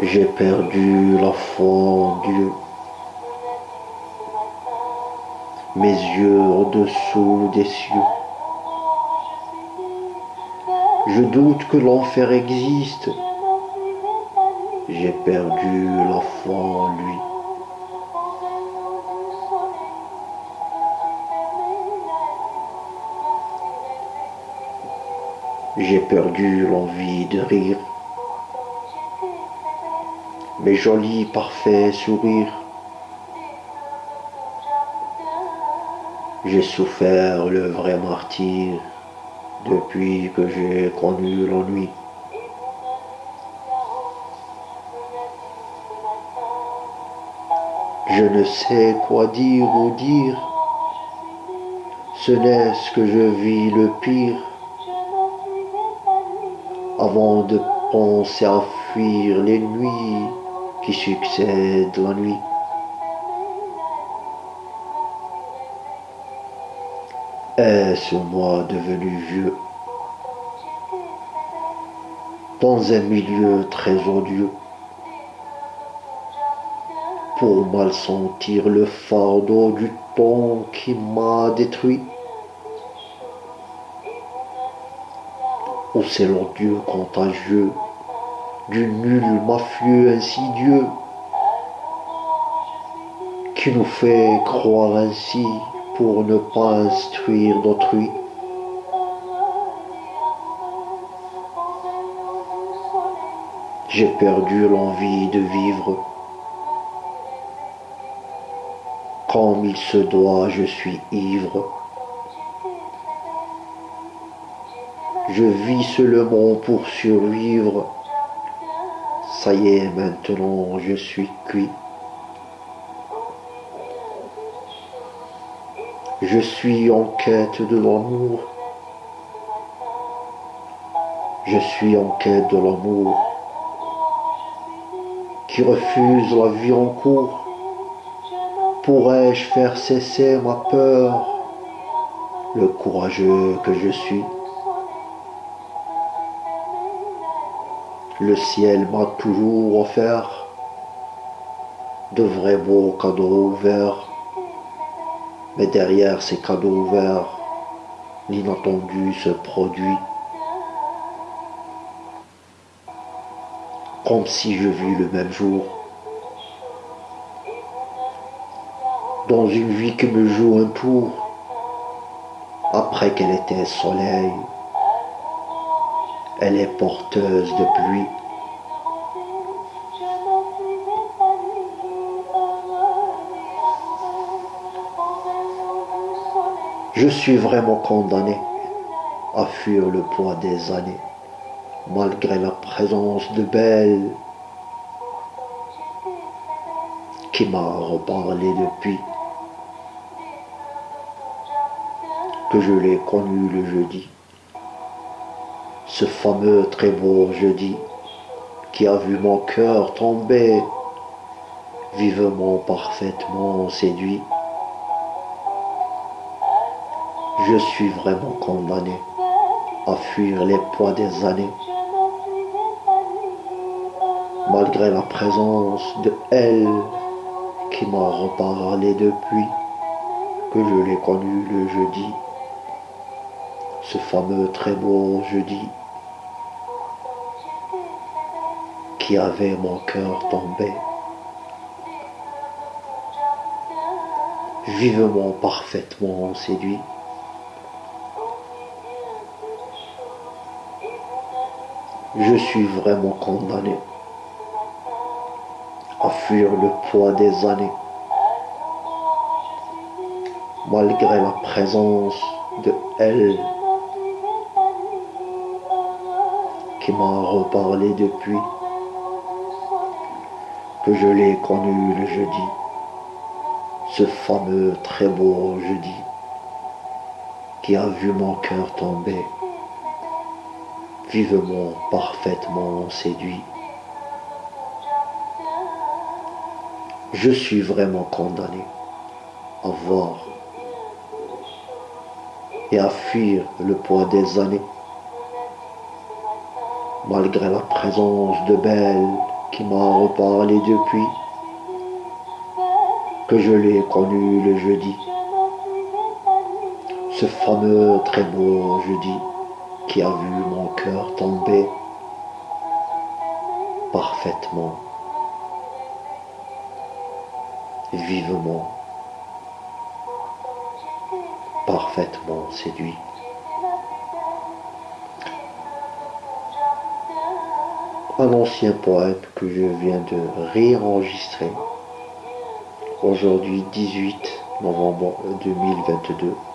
J'ai perdu la foi en Dieu. Mes yeux au-dessous des cieux. Je doute que l'enfer existe. J'ai perdu la foi en lui. J'ai perdu l'envie de rire. Mes jolis parfaits sourires. J'ai souffert le vrai martyr depuis que j'ai connu l'ennui. Je ne sais quoi dire ou dire, ce n'est ce que je vis le pire avant de penser à fuir les nuits qui succèdent la nuit. Est-ce moi devenu vieux? Dans un milieu très odieux. Pour mal sentir le fardeau du temps qui m'a détruit. Ou c'est l'odieux contagieux? Du nul mafieux insidieux qui nous fait croire ainsi pour ne pas instruire d'autrui. J'ai perdu l'envie de vivre. Comme il se doit, je suis ivre. Je vis seulement pour survivre. Ça y est, maintenant je suis cuit. Je suis en quête de l'amour. Je suis en quête de l'amour qui refuse la vie en cours. Pourrais-je faire cesser ma peur, le courageux que je suis Le ciel m'a toujours offert de vrais beaux cadeaux ouverts. Mais derrière ces cadeaux ouverts, l'inattendu se produit. Comme si je vis le même jour. Dans une vie qui me joue un tour, après qu'elle était soleil, elle est porteuse de pluie. Je suis vraiment condamné à fuir le poids des années, malgré la présence de Belle qui m'a reparlé depuis que je l'ai connu le jeudi ce fameux très beau jeudi qui a vu mon cœur tomber, vivement, parfaitement séduit. Je suis vraiment condamné à fuir les poids des années, malgré la présence de elle qui m'a reparlé depuis que je l'ai connu le jeudi, ce fameux très beau jeudi qui avait mon cœur tombé. Vivement, parfaitement séduit. Je suis vraiment condamné à fuir le poids des années, malgré la présence de elle qui m'a reparlé depuis que je l'ai connu le jeudi, ce fameux très beau jeudi qui a vu mon cœur tomber, vivement, parfaitement séduit. Je suis vraiment condamné à voir et à fuir le poids des années, malgré la présence de belles qui m'a reparlé depuis que je l'ai connu le jeudi. Ce fameux très beau jeudi qui a vu mon cœur tomber parfaitement, vivement, parfaitement séduit. Un ancien poème que je viens de réenregistrer. Aujourd'hui 18 novembre 2022